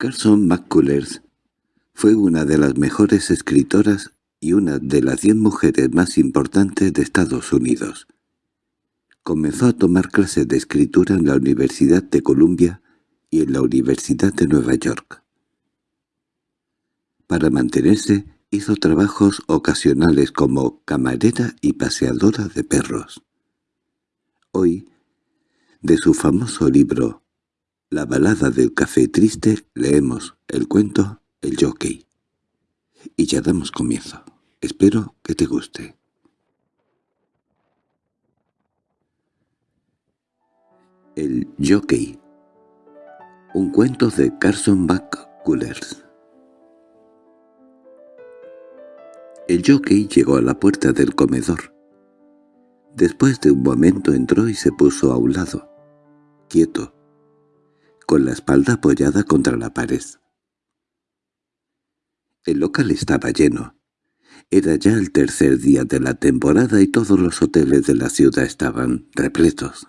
Carson McCullers fue una de las mejores escritoras y una de las diez mujeres más importantes de Estados Unidos. Comenzó a tomar clases de escritura en la Universidad de Columbia y en la Universidad de Nueva York. Para mantenerse, hizo trabajos ocasionales como camarera y paseadora de perros. Hoy, de su famoso libro La balada del café triste, leemos el cuento El jockey. Y ya damos comienzo. Espero que te guste. El jockey. Un cuento de Carson McCullers. El jockey llegó a la puerta del comedor. Después de un momento entró y se puso a un lado, quieto, con la espalda apoyada contra la pared. El local estaba lleno. Era ya el tercer día de la temporada y todos los hoteles de la ciudad estaban repletos.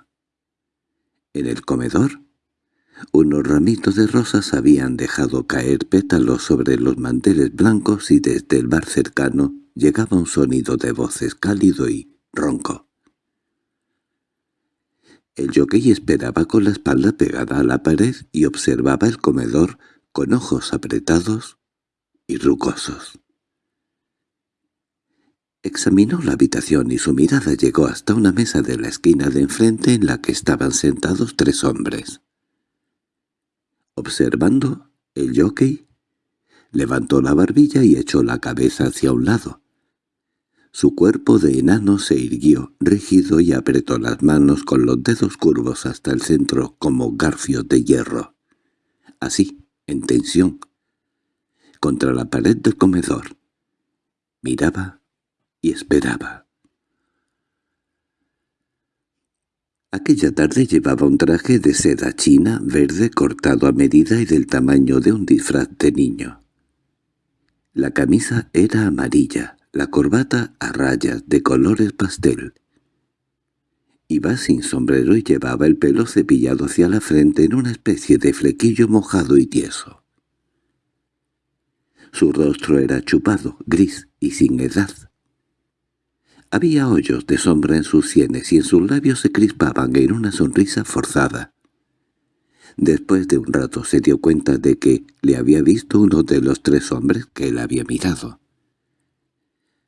En el comedor, unos ramitos de rosas habían dejado caer pétalos sobre los manteles blancos y desde el bar cercano llegaba un sonido de voces cálido y ronco. El jockey esperaba con la espalda pegada a la pared y observaba el comedor con ojos apretados y rugosos. Examinó la habitación y su mirada llegó hasta una mesa de la esquina de enfrente en la que estaban sentados tres hombres. Observando, el jockey levantó la barbilla y echó la cabeza hacia un lado. Su cuerpo de enano se irguió, rígido y apretó las manos con los dedos curvos hasta el centro como garfios de hierro. Así, en tensión, contra la pared del comedor. Miraba y esperaba. Aquella tarde llevaba un traje de seda china verde cortado a medida y del tamaño de un disfraz de niño. La camisa era amarilla, la corbata a rayas de colores pastel. Iba sin sombrero y llevaba el pelo cepillado hacia la frente en una especie de flequillo mojado y tieso. Su rostro era chupado, gris y sin edad. Había hoyos de sombra en sus sienes y en sus labios se crispaban en una sonrisa forzada. Después de un rato se dio cuenta de que le había visto uno de los tres hombres que él había mirado.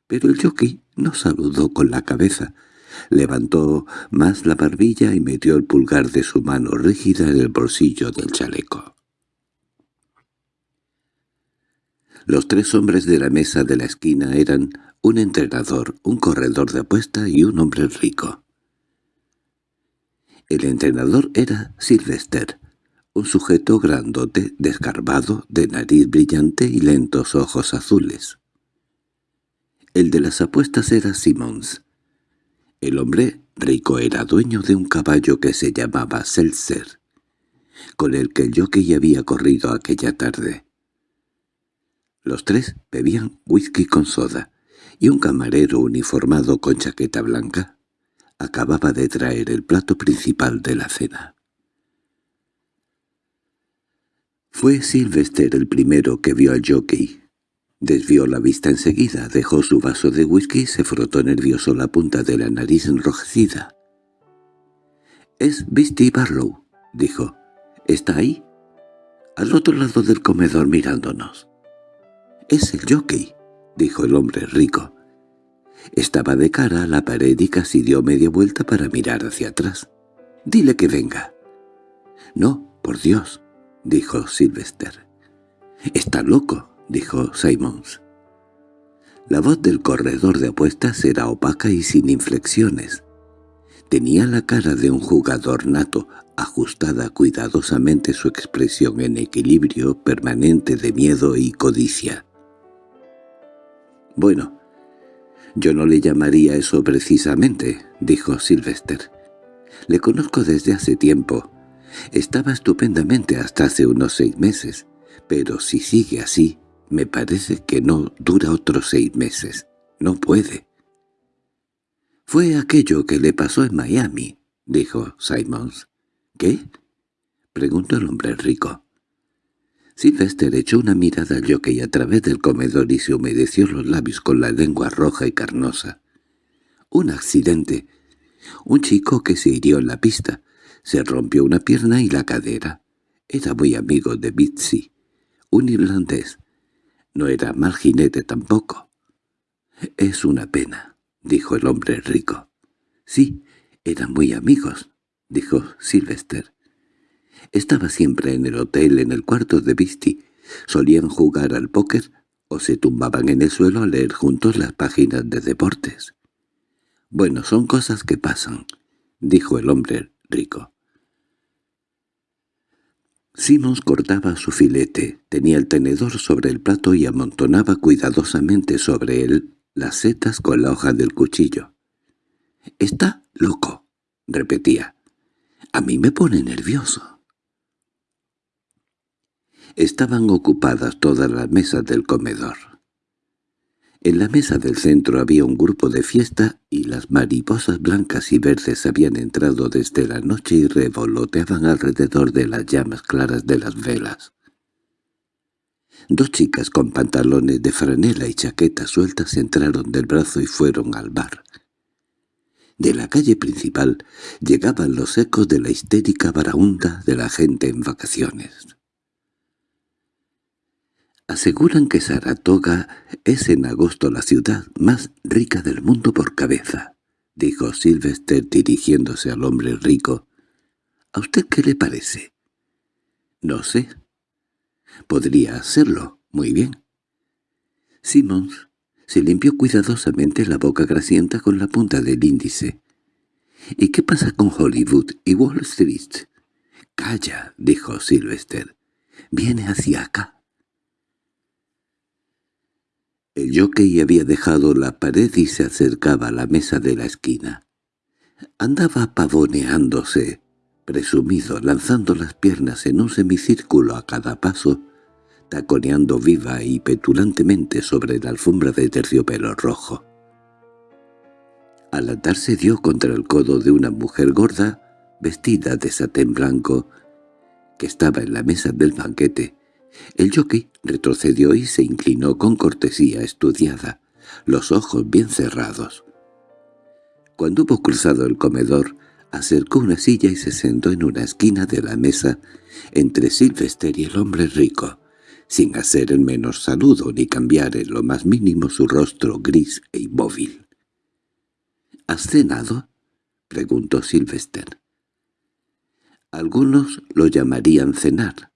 Pero el jockey no saludó con la cabeza. Levantó más la barbilla y metió el pulgar de su mano rígida en el bolsillo del chaleco. Los tres hombres de la mesa de la esquina eran un entrenador, un corredor de apuesta y un hombre rico. El entrenador era Sylvester, un sujeto grandote, descarbado, de nariz brillante y lentos ojos azules. El de las apuestas era Simmons. El hombre rico era dueño de un caballo que se llamaba Seltzer, con el que el jockey había corrido aquella tarde. Los tres bebían whisky con soda, y un camarero uniformado con chaqueta blanca acababa de traer el plato principal de la cena. Fue Sylvester el primero que vio al jockey. Desvió la vista enseguida, dejó su vaso de whisky y se frotó nervioso la punta de la nariz enrojecida. «Es Beastie Barlow», dijo. «¿Está ahí?» «Al otro lado del comedor mirándonos». «Es el jockey», dijo el hombre rico. Estaba de cara a la pared y casi dio media vuelta para mirar hacia atrás. «Dile que venga». «No, por Dios», dijo Sylvester. «Está loco», dijo Simons. La voz del corredor de apuestas era opaca y sin inflexiones. Tenía la cara de un jugador nato, ajustada cuidadosamente su expresión en equilibrio permanente de miedo y codicia. «Bueno, yo no le llamaría eso precisamente», dijo Sylvester. «Le conozco desde hace tiempo. Estaba estupendamente hasta hace unos seis meses, pero si sigue así, me parece que no dura otros seis meses. No puede». «Fue aquello que le pasó en Miami», dijo Simons. «¿Qué?» preguntó el hombre rico. Sylvester echó una mirada al jockey a través del comedor y se humedeció los labios con la lengua roja y carnosa. Un accidente. Un chico que se hirió en la pista. Se rompió una pierna y la cadera. Era muy amigo de Bitsy, un irlandés. No era mal jinete tampoco. «Es una pena», dijo el hombre rico. «Sí, eran muy amigos», dijo Sylvester. Estaba siempre en el hotel en el cuarto de Visti. Solían jugar al póker o se tumbaban en el suelo a leer juntos las páginas de deportes. «Bueno, son cosas que pasan», dijo el hombre rico. Simons cortaba su filete, tenía el tenedor sobre el plato y amontonaba cuidadosamente sobre él las setas con la hoja del cuchillo. «Está loco», repetía. «A mí me pone nervioso». Estaban ocupadas todas las mesas del comedor. En la mesa del centro había un grupo de fiesta y las mariposas blancas y verdes habían entrado desde la noche y revoloteaban alrededor de las llamas claras de las velas. Dos chicas con pantalones de franela y chaquetas sueltas entraron del brazo y fueron al bar. De la calle principal llegaban los ecos de la histérica baraunda de la gente en vacaciones. Aseguran que Saratoga es en agosto la ciudad más rica del mundo por cabeza, dijo Sylvester dirigiéndose al hombre rico. ¿A usted qué le parece? No sé. Podría hacerlo, muy bien. Simmons se limpió cuidadosamente la boca grasienta con la punta del índice. —¿Y qué pasa con Hollywood y Wall Street? —Calla —dijo Sylvester—. Viene hacia acá. El jockey había dejado la pared y se acercaba a la mesa de la esquina. Andaba pavoneándose, presumido, lanzando las piernas en un semicírculo a cada paso, taconeando viva y petulantemente sobre la alfombra de terciopelo rojo. Al atarse dio contra el codo de una mujer gorda, vestida de satén blanco, que estaba en la mesa del banquete, el jockey retrocedió y se inclinó con cortesía estudiada, los ojos bien cerrados. Cuando hubo cruzado el comedor, acercó una silla y se sentó en una esquina de la mesa entre Sylvester y el hombre rico, sin hacer el menor saludo ni cambiar en lo más mínimo su rostro gris e inmóvil. —¿Has cenado? —preguntó Sylvester. Algunos lo llamarían cenar,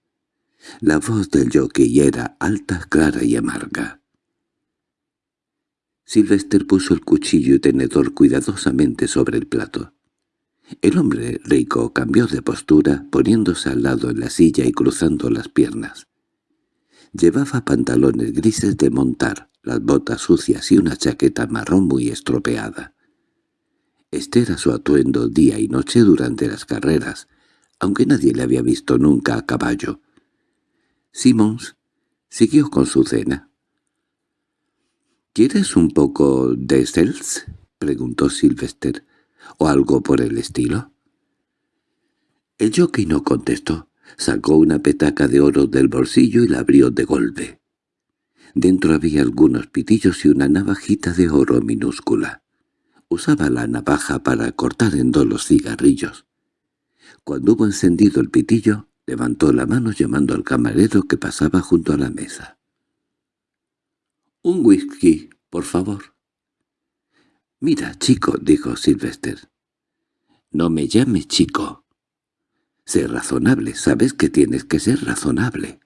la voz del jockey era alta, clara y amarga. Sylvester puso el cuchillo y tenedor cuidadosamente sobre el plato. El hombre rico cambió de postura, poniéndose al lado en la silla y cruzando las piernas. Llevaba pantalones grises de montar, las botas sucias y una chaqueta marrón muy estropeada. Este era su atuendo día y noche durante las carreras, aunque nadie le había visto nunca a caballo. Simmons siguió con su cena. —¿Quieres un poco de Seltz? —preguntó Sylvester. —¿O algo por el estilo? El jockey no contestó. Sacó una petaca de oro del bolsillo y la abrió de golpe. Dentro había algunos pitillos y una navajita de oro minúscula. Usaba la navaja para cortar en dos los cigarrillos. Cuando hubo encendido el pitillo, Levantó la mano llamando al camarero que pasaba junto a la mesa. —Un whisky, por favor. —Mira, chico —dijo Sylvester—. No me llame chico. Sé razonable, sabes que tienes que ser razonable.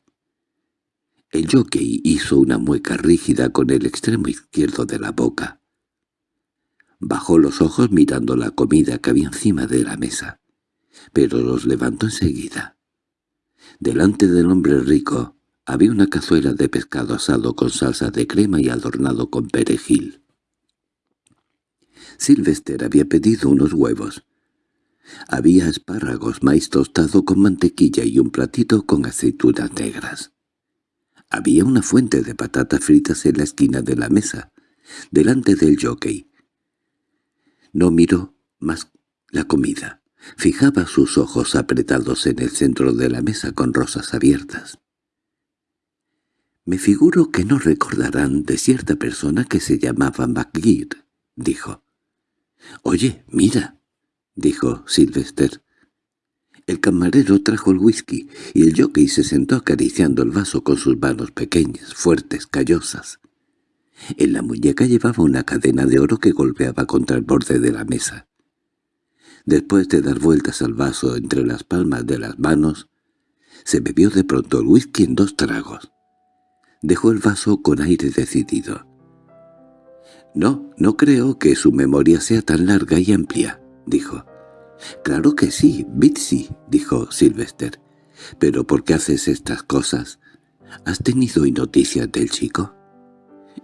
El jockey hizo una mueca rígida con el extremo izquierdo de la boca. Bajó los ojos mirando la comida que había encima de la mesa, pero los levantó enseguida. Delante del hombre rico había una cazuela de pescado asado con salsa de crema y adornado con perejil. Sylvester había pedido unos huevos. Había espárragos, maíz tostado con mantequilla y un platito con aceitunas negras. Había una fuente de patatas fritas en la esquina de la mesa, delante del jockey. No miró más la comida. Fijaba sus ojos apretados en el centro de la mesa con rosas abiertas. Me figuro que no recordarán de cierta persona que se llamaba McGear, dijo. —Oye, mira —dijo Sylvester. El camarero trajo el whisky y el jockey se sentó acariciando el vaso con sus manos pequeñas, fuertes, callosas. En la muñeca llevaba una cadena de oro que golpeaba contra el borde de la mesa. Después de dar vueltas al vaso entre las palmas de las manos, se bebió de pronto el whisky en dos tragos. Dejó el vaso con aire decidido. «No, no creo que su memoria sea tan larga y amplia», dijo. «Claro que sí, Bitsy», dijo Sylvester. «¿Pero por qué haces estas cosas? ¿Has tenido noticias del chico?»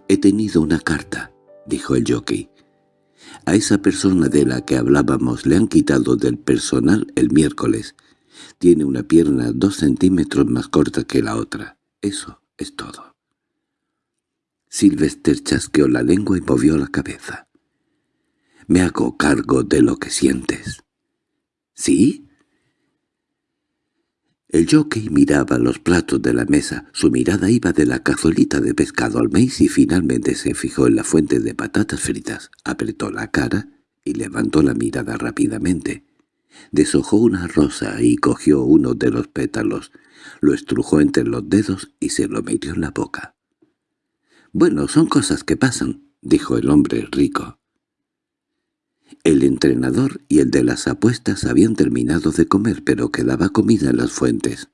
«He tenido una carta», dijo el jockey. «A esa persona de la que hablábamos le han quitado del personal el miércoles. Tiene una pierna dos centímetros más corta que la otra. Eso es todo». Sylvester chasqueó la lengua y movió la cabeza. «Me hago cargo de lo que sientes». ¿Sí? El jockey miraba los platos de la mesa, su mirada iba de la cazuelita de pescado al maíz y finalmente se fijó en la fuente de patatas fritas, apretó la cara y levantó la mirada rápidamente. Deshojó una rosa y cogió uno de los pétalos, lo estrujó entre los dedos y se lo metió en la boca. «Bueno, son cosas que pasan», dijo el hombre rico. El entrenador y el de las apuestas habían terminado de comer, pero quedaba comida en las fuentes.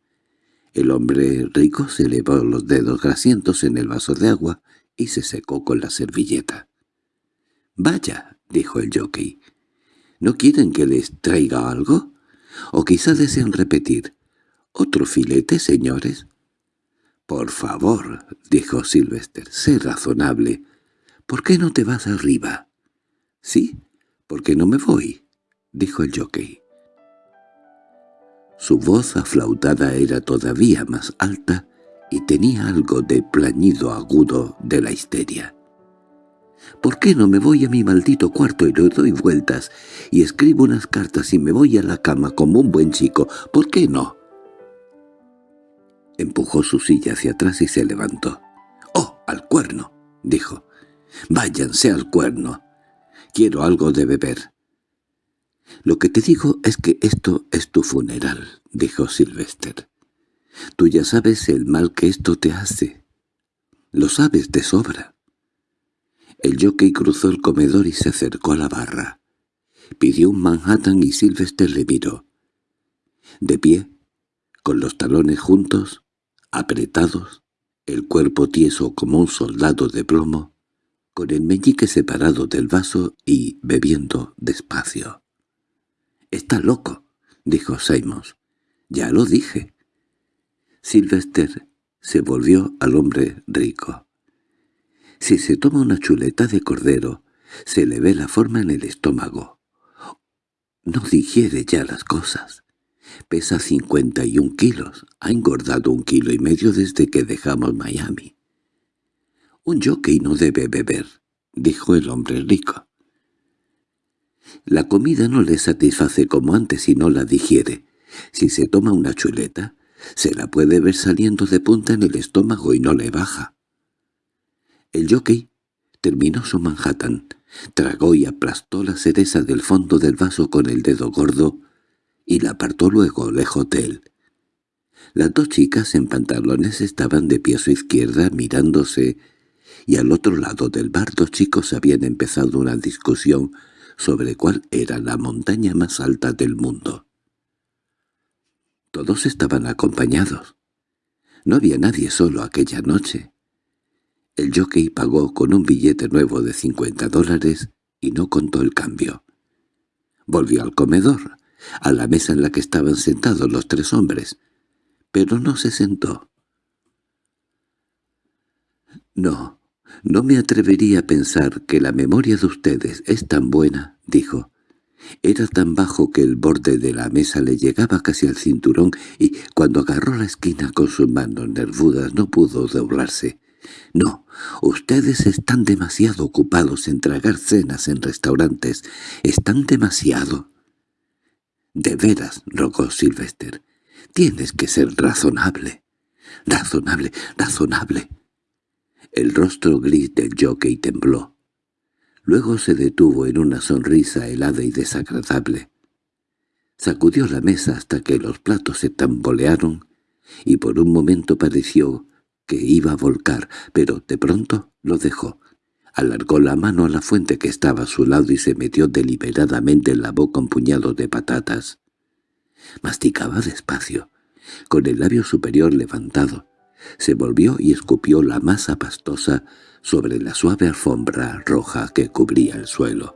El hombre rico se elevó los dedos grasientos en el vaso de agua y se secó con la servilleta. «Vaya», dijo el jockey, ¿no quieren que les traiga algo? ¿O quizá desean repetir? ¿Otro filete, señores?» «Por favor», dijo Sylvester, «sé razonable. ¿Por qué no te vas arriba?» «Sí, ¿Por qué no me voy? —dijo el jockey. Su voz aflautada era todavía más alta y tenía algo de plañido agudo de la histeria. —¿Por qué no me voy a mi maldito cuarto y le doy vueltas y escribo unas cartas y me voy a la cama como un buen chico? ¿Por qué no? Empujó su silla hacia atrás y se levantó. —¡Oh, al cuerno! —dijo. —Váyanse al cuerno. Quiero algo de beber. —Lo que te digo es que esto es tu funeral —dijo Sylvester. Tú ya sabes el mal que esto te hace. Lo sabes de sobra. El jockey cruzó el comedor y se acercó a la barra. Pidió un Manhattan y Sylvester le miró. De pie, con los talones juntos, apretados, el cuerpo tieso como un soldado de plomo, con el meñique separado del vaso y bebiendo despacio. —Está loco —dijo Simons. —Ya lo dije. Sylvester se volvió al hombre rico. Si se toma una chuleta de cordero, se le ve la forma en el estómago. No digiere ya las cosas. Pesa cincuenta y un kilos. Ha engordado un kilo y medio desde que dejamos Miami. «Un jockey no debe beber», dijo el hombre rico. «La comida no le satisface como antes si no la digiere. Si se toma una chuleta, se la puede ver saliendo de punta en el estómago y no le baja». El jockey terminó su Manhattan, tragó y aplastó la cereza del fondo del vaso con el dedo gordo y la apartó luego lejos de él. Las dos chicas en pantalones estaban de pie a su izquierda mirándose y al otro lado del bar dos chicos habían empezado una discusión sobre cuál era la montaña más alta del mundo. Todos estaban acompañados. No había nadie solo aquella noche. El jockey pagó con un billete nuevo de cincuenta dólares y no contó el cambio. Volvió al comedor, a la mesa en la que estaban sentados los tres hombres, pero no se sentó. No, «No me atrevería a pensar que la memoria de ustedes es tan buena», dijo. Era tan bajo que el borde de la mesa le llegaba casi al cinturón y cuando agarró la esquina con sus manos nervudas no pudo doblarse. «No, ustedes están demasiado ocupados en tragar cenas en restaurantes. Están demasiado». «De veras», rogó Sylvester, «tienes que ser razonable». —Razonable, razonable. El rostro gris del jockey tembló. Luego se detuvo en una sonrisa helada y desagradable. Sacudió la mesa hasta que los platos se tambolearon y por un momento pareció que iba a volcar, pero de pronto lo dejó. Alargó la mano a la fuente que estaba a su lado y se metió deliberadamente en la boca un puñado de patatas. Masticaba despacio, con el labio superior levantado. Se volvió y escupió la masa pastosa sobre la suave alfombra roja que cubría el suelo.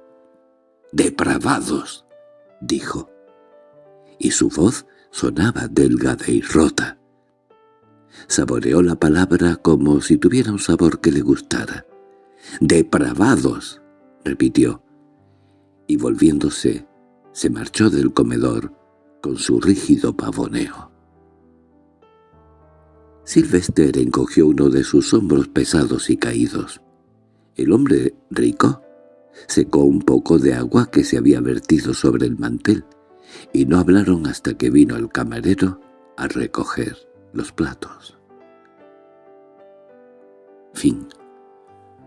«¡Depravados!» dijo. Y su voz sonaba delgada y rota. Saboreó la palabra como si tuviera un sabor que le gustara. «¡Depravados!» repitió. Y volviéndose, se marchó del comedor con su rígido pavoneo. Sylvester encogió uno de sus hombros pesados y caídos. El hombre rico secó un poco de agua que se había vertido sobre el mantel, y no hablaron hasta que vino el camarero a recoger los platos. Fin